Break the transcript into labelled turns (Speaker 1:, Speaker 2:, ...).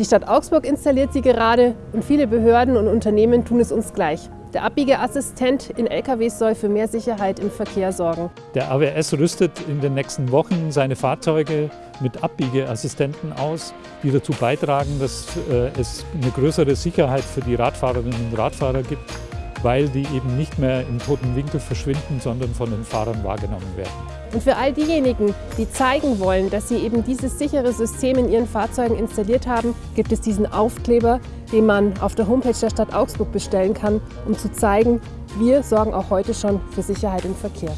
Speaker 1: Die Stadt Augsburg installiert sie gerade und viele Behörden und Unternehmen tun es uns gleich. Der Abbiegeassistent in LKWs soll für mehr Sicherheit im Verkehr sorgen.
Speaker 2: Der AWS rüstet in den nächsten Wochen seine Fahrzeuge mit Abbiegeassistenten aus, die dazu beitragen, dass äh, es eine größere Sicherheit für die Radfahrerinnen und Radfahrer gibt, weil die eben nicht mehr im toten Winkel verschwinden, sondern von den Fahrern wahrgenommen werden.
Speaker 1: Und für all diejenigen, die zeigen wollen, dass sie eben dieses sichere System in ihren Fahrzeugen installiert haben, gibt es diesen Aufkleber, den man auf der Homepage der Stadt Augsburg bestellen kann, um zu zeigen, wir sorgen auch heute schon für Sicherheit im Verkehr.